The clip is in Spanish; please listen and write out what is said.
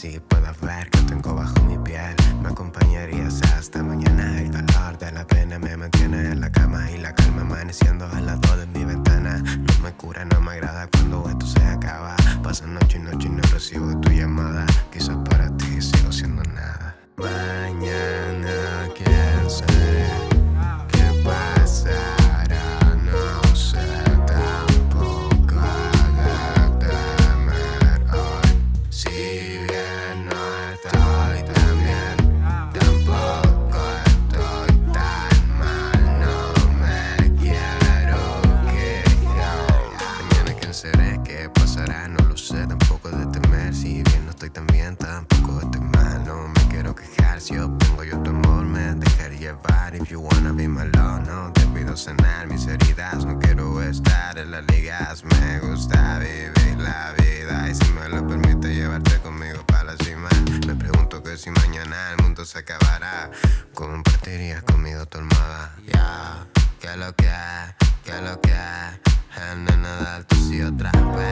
si puedo ver que tengo bajo mi piel. Me acompañarías hasta mañana. El dolor de la pena me mantiene en la cama Y la calma amaneciendo al lado de mi ventana. No me cura, no me agrada cuando esto se acaba. Pasan noche y noche y no recibo tu llamada. Quizás para ti sigo siendo nada. Estoy tampoco estoy mal No me quiero quejar, si obtengo yo tu amor. Me dejaré llevar If you wanna be my no te pido sanar mis heridas. No quiero estar en las ligas, me gusta vivir la vida. Y si me lo permite llevarte conmigo para la cima. Me pregunto que si mañana el mundo se acabará. Compartirías conmigo tu almohada. Ya, que lo que que lo que es nene del tu sí otra vez